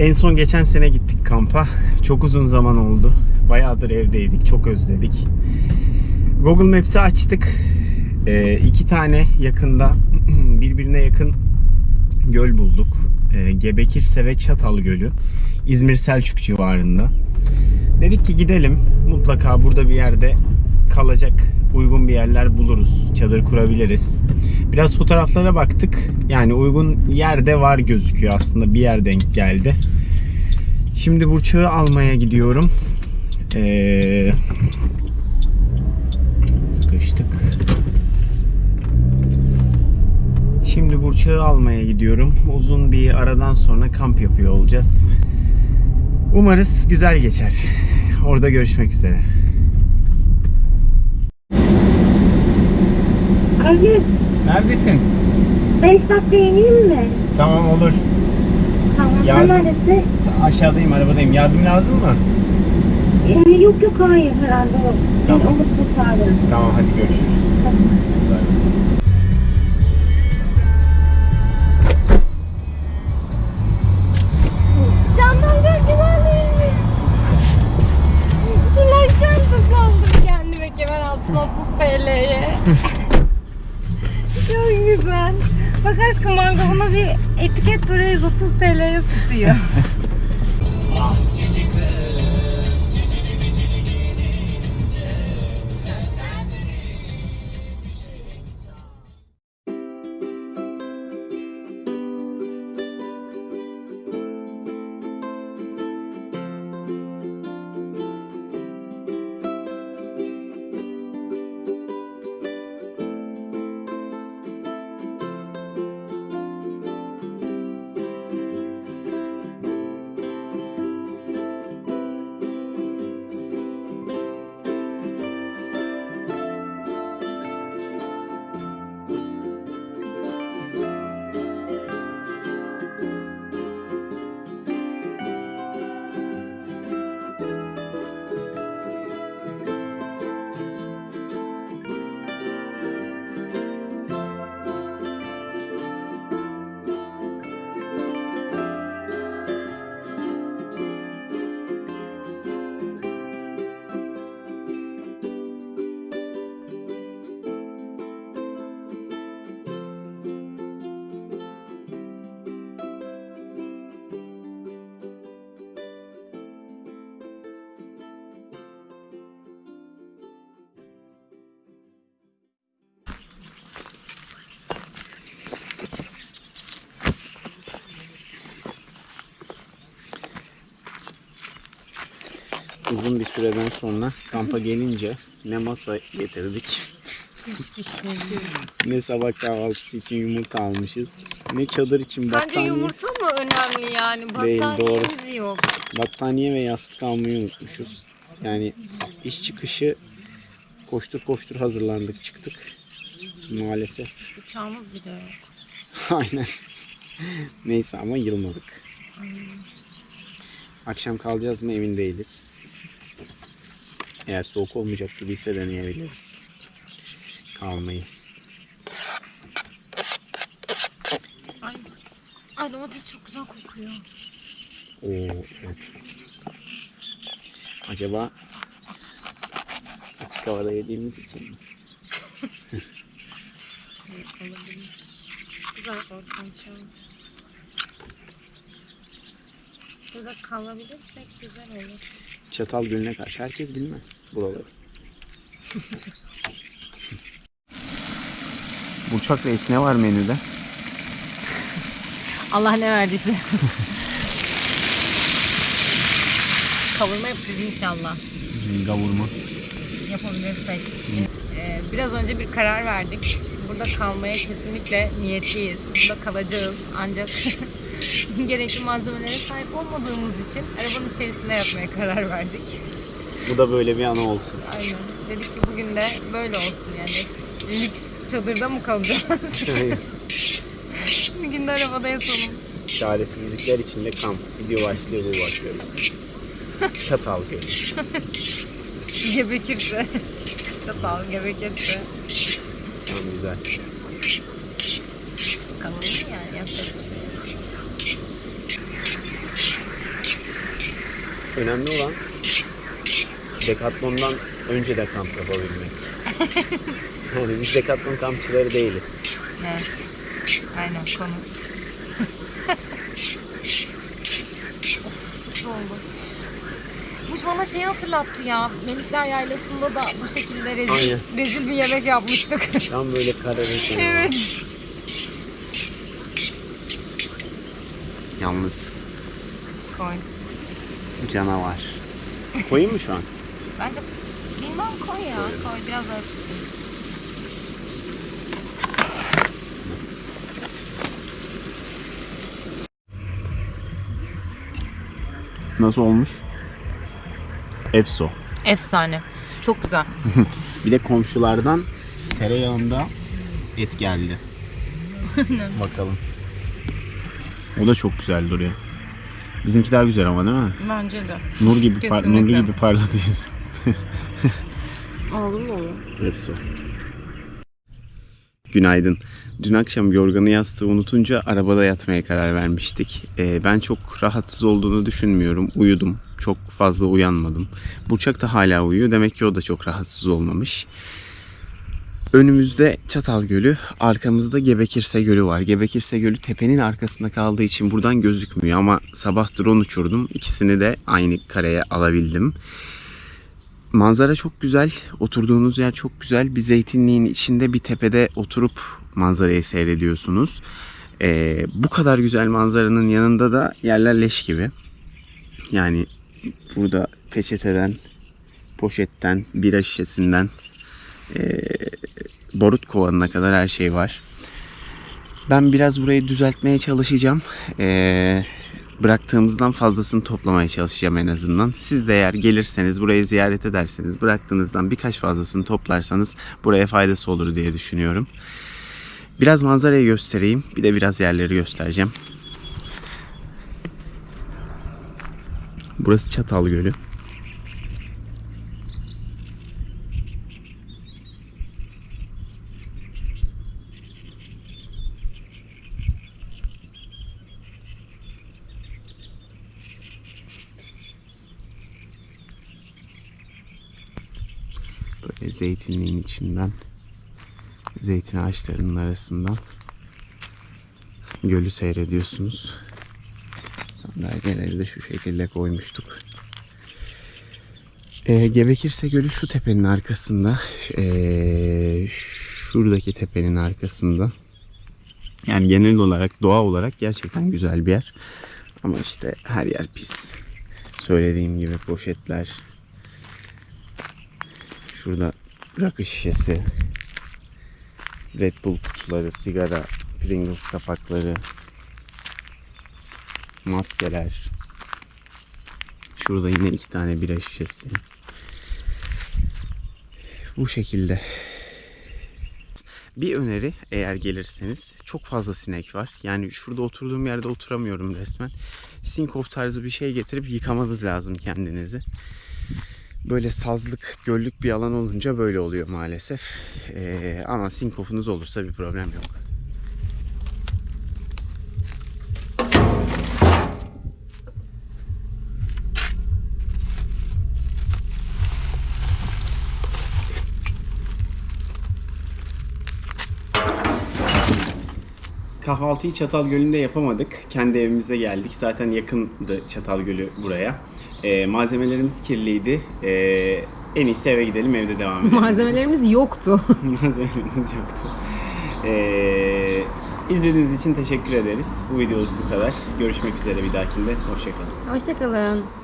En son geçen sene gittik kampa. Çok uzun zaman oldu. Bayağıdır evdeydik. Çok özledik. Google Maps'i açtık. Ee, iki tane yakında birbirine yakın göl bulduk. Ee, Gebekirse ve Çatal Gölü. İzmir Selçuk civarında. Dedik ki gidelim. Mutlaka burada bir yerde kalacak uygun bir yerler buluruz. Çadır kurabiliriz. Biraz fotoğraflara baktık. Yani uygun yerde var gözüküyor aslında. Bir yer denk geldi. Şimdi Burçak'ı almaya gidiyorum. Ee, sıkıştık. Şimdi Burçak'ı almaya gidiyorum. Uzun bir aradan sonra kamp yapıyor olacağız. Umarız güzel geçer. Orada görüşmek üzere. Ali, Neredesin? 5 dakika ineyim mi? Tamam olur. Tamam, Yardım- sen neredesin? Aşağıdayım arabadayım. Yardım lazım mı? Ee, yok yok hayır herhalde. Tamam. Onu kurtardım. Tamam hadi görüşürüz. Candan TL'ye tutuyor. Uzun bir süreden sonra kampa gelince ne masa getirdik. ne sabah kahvaltısı için yumurta almışız. Ne çadır için Bence battaniye, yumurta mı önemli yani? Değil, Battaniyemiz yok. battaniye ve yastık almayı unutmuşuz. Yani iş çıkışı koştur koştur hazırlandık çıktık. Maalesef. Uçağımız bile yok. Aynen. Neyse ama yılmadık. Akşam kalacağız mı emin değiliz. Eğer soğuk olmayacak gibiyse deneyebiliriz. Kalmayı. Ay. Ay domates çok güzel kokuyor. Oo evet. Acaba açık havada yediğimiz için mi? Olabilir. Güzel ortam şu an. Burada kalabilirsek güzel olur. Çatal Gölü'ne karşı herkes bilmez buraları. Burçak Reis ne var menüde? Allah ne verdiyse. Kavurma yapacağız inşallah. Kavurma. Yapabilirsek. Ee, biraz önce bir karar verdik. Burada kalmaya kesinlikle niyetliyiz. Burada kalacağız. Ancak gerekli malzemelere sahip olmadığımız için arabanın içerisinde yapmaya karar verdik. Bu da böyle bir ana olsun. Aynen. Dedik ki bugün de böyle olsun yani. Lüks çadırda mı kalacağız? bir gün de arabada yatalım. Çaresizlikler içinde kamp. Video başlıyor bu başlıyoruz. Çatal Gölü. Gebekirse. Çatal gebekirse. Tamam güzel. Kalalım yani yapacak bir şey yok. Önemli olan Decathlon'dan önce de kamp yapabilmek. yani biz Decathlon kampçıları değiliz. Evet. Aynen konu. Of, oldu. Bu bana şey hatırlattı ya. Melikler Yaylası'nda da bu şekilde rezil, Aynen. rezil bir yemek yapmıştık. Tam böyle kararırken. evet. Yalnız Koy. Canavar. Koyayım mı şu an? Bence bilmem koy ya. Koy biraz öpsün. Nasıl olmuş? Efso. Efsane. Çok güzel. Bir de komşulardan tereyağında et geldi. Bakalım. O da çok güzel duruyor. Bizimki daha güzel ama değil mi? Bence de. Nur gibi par Kesinlikle. nurlu gibi parlatıyoruz. Olur mu olur? Hepsi. Günaydın. Dün akşam yorganı yastığı unutunca arabada yatmaya karar vermiştik. Ee, ben çok rahatsız olduğunu düşünmüyorum. Uyudum. Çok fazla uyanmadım. Burçak da hala uyuyor. Demek ki o da çok rahatsız olmamış. Önümüzde Çatal Gölü, arkamızda Gebekirse Gölü var. Gebekirse Gölü tepenin arkasında kaldığı için buradan gözükmüyor ama sabah drone uçurdum. İkisini de aynı kareye alabildim. Manzara çok güzel. Oturduğunuz yer çok güzel. Bir zeytinliğin içinde bir tepede oturup manzarayı seyrediyorsunuz. Ee, bu kadar güzel manzaranın yanında da yerler leş gibi. Yani burada peçeteden, poşetten, bira şişesinden ee, barut kovanına kadar her şey var. Ben biraz burayı düzeltmeye çalışacağım. Ee, bıraktığımızdan fazlasını toplamaya çalışacağım en azından. Siz de eğer gelirseniz, burayı ziyaret ederseniz, bıraktığınızdan birkaç fazlasını toplarsanız buraya faydası olur diye düşünüyorum. Biraz manzarayı göstereyim. Bir de biraz yerleri göstereceğim. Burası Çatal Gölü. Böyle zeytinliğin içinden zeytin ağaçlarının arasından gölü seyrediyorsunuz. Sandalyeleri de şu şekilde koymuştuk. Ee, Gebekirse Gölü şu tepenin arkasında. Ee, şuradaki tepenin arkasında. Yani genel olarak doğa olarak gerçekten güzel bir yer. Ama işte her yer pis. Söylediğim gibi poşetler, Şurada rakı şişesi, Red Bull kutuları, sigara, Pringles kapakları, maskeler. Şurada yine iki tane bira şişesi. Bu şekilde. Bir öneri eğer gelirseniz çok fazla sinek var. Yani şurada oturduğum yerde oturamıyorum resmen. Sinkof tarzı bir şey getirip yıkamanız lazım kendinizi böyle sazlık, göllük bir alan olunca böyle oluyor maalesef. Ee, ama sinkofunuz olursa bir problem yok. Kahvaltıyı Çatal Gölü'nde yapamadık. Kendi evimize geldik. Zaten yakındı Çatal Gölü buraya. Ee, malzemelerimiz kirliydi. Ee, en iyisi eve gidelim evde devam edelim. Malzemelerimiz yoktu. Malzemelerimiz yoktu. Ee, izlediğiniz için teşekkür ederiz. Bu videoluk bu kadar. Görüşmek üzere bir dahakinde. Hoşçakalın. Hoşçakalın.